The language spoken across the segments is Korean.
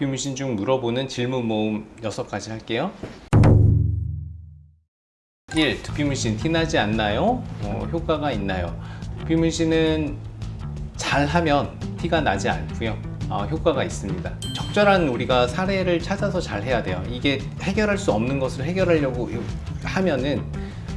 두피 문신 중 물어보는 질문 모음 6가지 할게요 1. 두피 문신 티나지 않나요? 어, 효과가 있나요? 두피 문신은 잘하면 티가 나지 않고요 어, 효과가 있습니다 적절한 우리가 사례를 찾아서 잘 해야 돼요 이게 해결할 수 없는 것을 해결하려고 하면은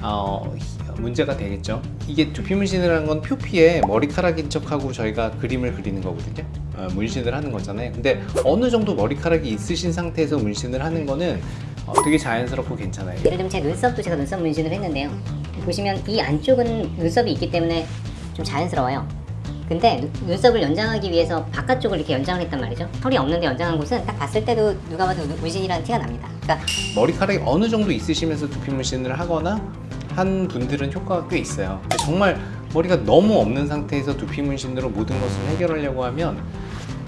어, 문제가 되겠죠 이게 두피 문신이라는 건 표피에 머리카락인 척하고 저희가 그림을 그리는 거거든요 어, 문신을 하는 거잖아요 근데 어느 정도 머리카락이 있으신 상태에서 문신을 하는 거는 어, 되게 자연스럽고 괜찮아요 예를 들면 제 눈썹도 제가 눈썹 문신을 했는데요. 보시면 이 안쪽은 눈썹이 있기 때문에 좀 자연스러워요. 근데 눈- 눈썹을 연장하기 위해서 바깥쪽을 이렇게 연장을 했단 말이죠. 털이 없는데 연장한 곳은 딱 봤을 때도 누가 봐도 눈- 문신이라는 티가 납니다. 그러니까 머리카락이 어느 정도 있으시면서 두피 문신을 하거나 한 분들은 효과가 꽤 있어요. 정말 머리가 너무 없는 상태에서 두피 문신으로 모든 것을 해결하려고 하면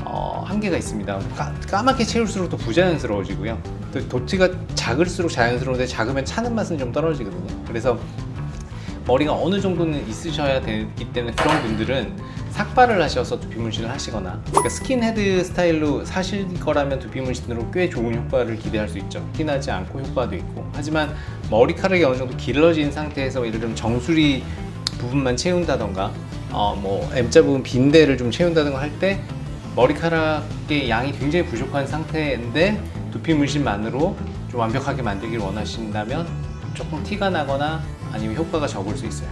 어, 한계가 있습니다. 까, 까맣게 채울수록 더 부자연스러워지고요. 또 도티가 작을수록 자연스러운데 작으면 차는 맛은 좀 떨어지거든요. 그래서 머리가 어느 정도는 있으셔야 되기 때문에 그런 분들은 삭발을 하셔서 두피 문신을 하시거나 그러니까 스킨헤드 스타일로 사실 거라면 두피 문신으로 꽤 좋은 효과를 기대할 수 있죠. 티나지 않고 효과도 있고. 하지만 머리카락이 어느 정도 길러진 상태에서 예를 들면 정수리 부분만 채운다던가 어, 뭐 M자 부분 빈대를 좀 채운다던가 할 때 머리카락의 양이 굉장히 부족한 상태인데 두피 문신만으로 좀 완벽하게 만들기를 원하신다면 조금 티가 나거나 아니면 효과가 적을 수 있어요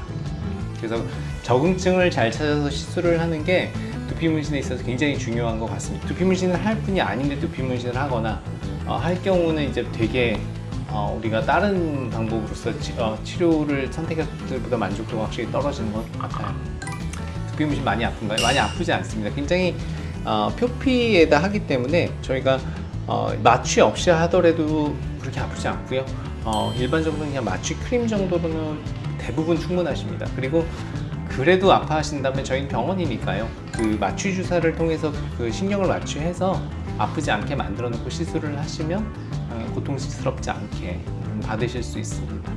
그래서 적응증을 잘 찾아서 시술을 하는 게 두피 문신에 있어서 굉장히 중요한 것 같습니다. 두피 문신을 할 뿐이 아닌데 두피 문신을 하거나 어, 할 경우는 이제 되게 어, 우리가 다른 방법으로서 치, 료를 선택했을 때보다 만족도가 확실히 떨어지는 것 같아요. 두피 문신 많이 아픈가요? 많이 아프지 않습니다. 굉장히 어, 표피에다 하기 때문에 저희가 어, 마취 없이 하더라도 그렇게 아프지 않고요. 어, 일반적으로 그냥 마취 크림 정도로는 대부분 충분하십니다. 그리고 그래도 아파하신다면 저희는 병원이니까요. 그 마취 주사를 통해서 그 신경을 마취해서 아프지 않게 만들어 놓고 시술을 하시면 어, 고통스럽지 않게 받으실 수 있습니다.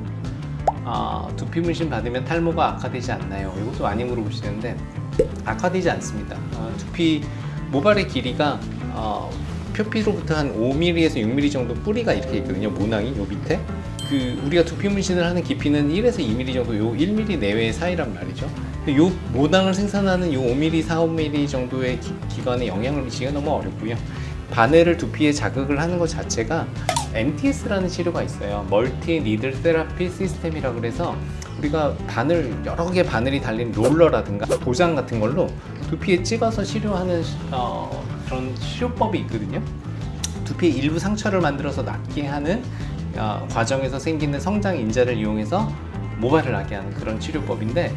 아, 두피 문신 받으면 탈모가 악화되지 않나요? 이것도 많이 물어보시는데 악화되지 않습니다. 어, 두피 모발의 길이가 어, 표피로부터 한 5mm에서 6mm 정도 뿌리가 이렇게 있거든요. 모낭이 요 밑에. 그 우리가 두피 문신을 하는 깊이는 1에서 2mm 정도 요 1mm 내외의 사이란 말이죠. 요 모낭을 생산하는 요 5mm, 4, 5mm 정도의 기, 기관에 영향을 미치기가 너무 어렵고요. 바늘을 두피에 자극을 하는 것 자체가 MTS라는 치료가 있어요. 멀티 니들 세라피 시스템이라 그래서 우리가 바늘 여러 개 바늘이 달린 롤러라든가 도장 같은 걸로 두피에 찍어서 치료하는 어, 그런 치료법이 있거든요. 두피의 일부 상처를 만들어서 낫게 하는 어, 과정에서 생기는 성장 인자를 이용해서 모발을 나게 하는 그런 치료법인데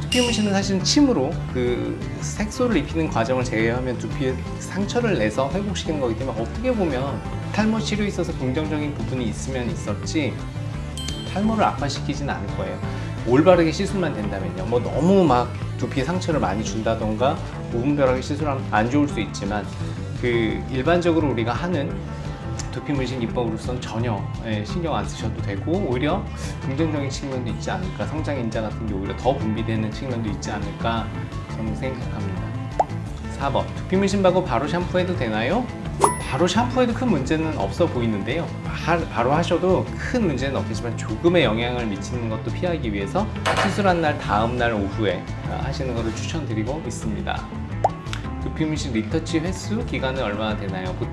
두피 문신은 사실은 침으로 그 색소를 입히는 과정을 제외하면 두피에 상처를 내서 회복시키는 거기 때문에 어떻게 보면 탈모 치료에 있어서 긍정적인 부분이 있으면 있었지 탈모를 악화시키진 않을 거예요. 올바르게 시술만 된다면요. 뭐 너무 막 두피에 상처를 많이 준다던가 무분별하게 시술하면 안 좋을 수 있지만 그 일반적으로 우리가 하는 두피 문신 입법으로서는 전혀 예, 신경 안 쓰셔도 되고 오히려 긍정적인 측면도 있지 않을까 성장 인자 같은 게 오히려 더 분비되는 측면도 있지 않을까 저는 생각합니다. 4번. 두피 문신 받고 바로 샴푸해도 되나요? 바로 샴푸해도 큰 문제는 없어 보이는데요. 하- 바로 하셔도 큰 문제는 없겠지만 조금의 영향을 미치는 것도 피하기 위해서 시술한 날 다음 날 오후에 어, 하시는 것을 추천드리고 있습니다 두피 문신 리터치 횟수 기간은 얼마나 되나요? 보-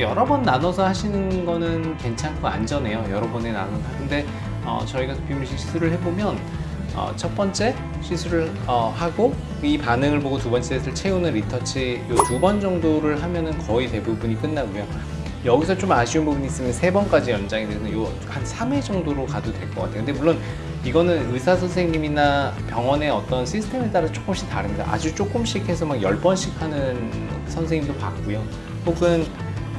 여러 번 나눠서 하시는 거는 괜찮고 안전해요. 여러 번에 나눠서. 근데 어, 저희가 두피 문신 시술을 해보면 어, 첫 번째 시술을 어, 하고 이 반응을 보고 두 번째 셋을 채우는 리터치 요 두 번 정도를 하면은 거의 대부분이 끝나고요. 여기서 좀 아쉬운 부분이 있으면 세 번까지 연장이 돼서 요한 3회 정도로 가도 될 것 같아요. 근데 물론 이거는 의사 선생님이나 병원의 어떤 시스템에 따라 조금씩 다릅니다. 아주 조금씩 해서 막 10번씩 하는 선생님도 봤고요. 혹은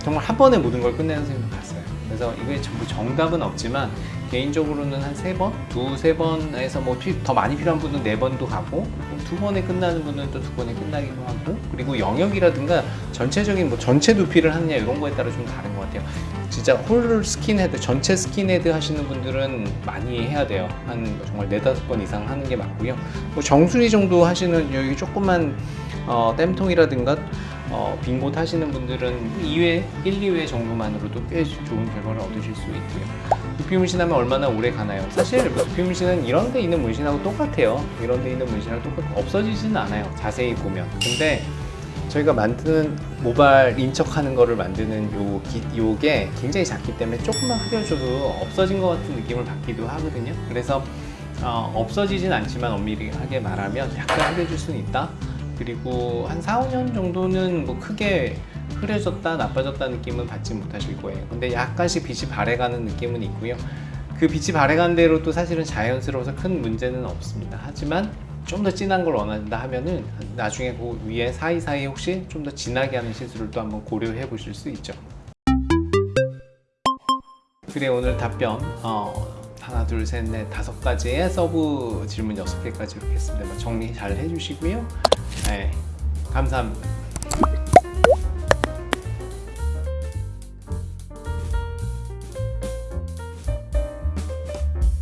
정말 한 번에 모든 걸 끝내는 선생님도 봤어요. 그래서 이게 전부 정답은 없지만 개인적으로는 한 세 번, 두세 번에서 뭐 더 많이 필요한 분은 네 번도 가고 두 번에 끝나는 분은 또 두 번에 끝나기도 하고 그리고 영역이라든가 전체적인 뭐 전체 두피를 하느냐 이런 거에 따라 좀 다른 것 같아요. 진짜 whole 스킨헤드, 전체 스킨헤드 하시는 분들은 많이 해야 돼요. 한 정말 네다섯 번 이상 하는 게 맞고요. 뭐 정수리 정도 하시는 여기 조그만 어, 땜통이라든가 어, 어, 빙고 타시는 분들은 2회, 1, 2회 정도만으로도 꽤 좋은 결과를 얻으실 수 있고요. 두피 문신하면 얼마나 오래 가나요? 사실 뭐 두피 문신은 이런 데 있는 문신하고 똑같아요. 이런 데 있는 문신하고 똑같고 없어지지는 않아요. 자세히 보면. 근데 저희가 만드는 모발 인척하는 거를 만드는 요 기, 요게 굉장히 작기 때문에 조금만 흐려줘도 없어진 것 같은 느낌을 받기도 하거든요. 그래서 어, 없어지진 않지만 엄밀하게 말하면 약간 흐려질 수는 있다. 그리고 한 4, 5년 정도는 뭐 크게 흐려졌다, 나빠졌다 느낌은 받지 못하실 거예요. 근데 약간씩 빛이 발해가는 느낌은 있고요. 그 빛이 발해가는 대로 또 사실은 자연스러워서 큰 문제는 없습니다. 하지만 좀 더 진한 걸 원한다 하면은 나중에 그 위에 사이사이 혹시 좀 더 진하게 하는 시술을 또 한번 고려해 보실 수 있죠. 그래 오늘 답변 어, 하나 둘 셋 넷 다섯 가지의 서브 질문 여섯 개까지 이렇게 했습니다. 정리 잘 해주시고요. 네, 감사합니다.